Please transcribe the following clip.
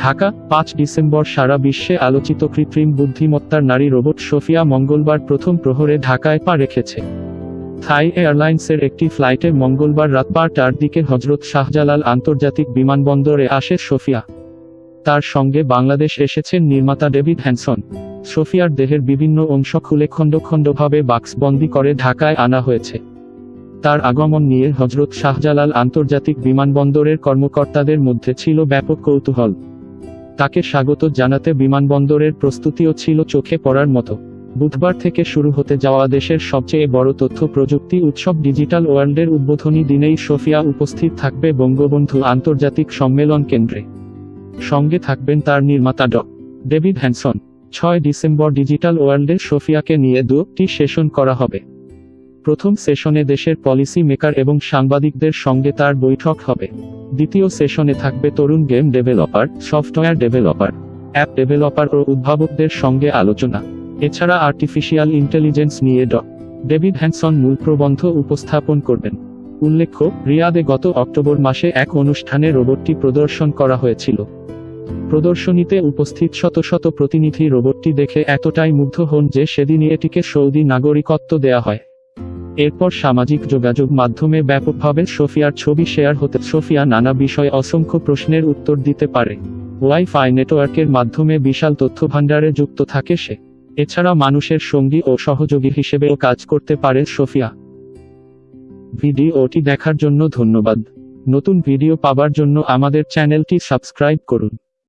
ঢাকা, পাঁচ ডিসেম্বর সারা বিশ্বে আলোচিত কৃত্রিম বুদ্ধিমত্তার নারী রোবট সোফিয়া মঙ্গলবার প্রথম প্রহরে ঢাকায় পা রেখেছে। থাই এয়ারলাইন্সের একটি ফ্লাইটে মঙ্গলবার রাত বারটার দিকে হজরত শাহজালাল আন্তর্জাতিক বিমানবন্দরে আসে সোফিয়া। তার সঙ্গে বাংলাদেশ এসেছেন নির্মাতা ডেভিড হ্যানসন। সোফিয়ার দেহের বিভিন্ন অংশ খুলে খণ্ড খণ্ডভাবে বাক্সবন্দি করে ঢাকায় আনা হয়েছে। তার আগমন নিয়ে হজরত শাহজালাল আন্তর্জাতিক বিমানবন্দরের কর্মকর্তাদের মধ্যে ছিল ব্যাপক কৌতূহল। তাকে স্বাগত জানাতে বিমানবন্দরের প্রস্তুতিও ছিল চোখে পড়ার মতো। বুধবার থেকে শুরু হতে যাওয়া দেশের সবচেয়ে বড় তথ্য প্রযুক্তি উৎসব ডিজিটাল ওয়ার্ল্ডের উদ্বোধনী দিনেই সোফিয়া উপস্থিত থাকবে বঙ্গবন্ধু আন্তর্জাতিক সম্মেলন কেন্দ্রে। সঙ্গে থাকবেন তার নির্মাতা ড। David Hanson. ছয় ডিসেম্বর ডিজিটাল ওয়ার্ল্ডে সোফিয়াকে নিয়ে দুটি সেশন করা হবে। প্রথম সেশনে দেশের পলিসি মেকার এবং সাংবাদিকদের সঙ্গে তার বৈঠক হবে। দ্বিতীয় সেশনে থাকবে তরুণ game developer, software developer, app developer ও উদ্ভাবকদের সঙ্গে আলোচনা। এছাড়া আর্টিফিশিয়াল ইন্টেলিজেন্স নিয়ে ড ডেভিড হ্যানসন মূল প্রবন্ধ উপস্থাপন করবেন। উল্লেখ্য, রিয়াদে গত অক্টোবর মাসে এক অনুষ্ঠানে রোবটটি প্রদর্শন করা হয়েছিল। প্রদর্শনীতে উপস্থিত শত শত প্রতিনিধি রোবটটি দেখে এতটাই মুগ্ধ হন যে সেদিনই এটিকে সৌদি নাগরিকত্ব দেয়া হয়। এরপর সামাজিক যোগাযোগ মাধ্যমে ব্যাপকভাবে সোফিয়ার ছবি শেয়ার হতে সোফিয়া নানা বিষয়ে অসংখ্য প্রশ্নের উত্তর দিতে পারে। ওয়াইফাই নেটওয়ার্কের মাধ্যমে বিশাল তথ্যভাণ্ডারে যুক্ত থাকে সে। এছাড়া মানুষের সঙ্গী ও সহযোগী হিসেবেও কাজ করতে পারে সোফিয়া। ভিডিওটি দেখার জন্য ধন্যবাদ। নতুন ভিডিও পাবার জন্য আমাদের চ্যানেলটি সাবস্ক্রাইব করুন।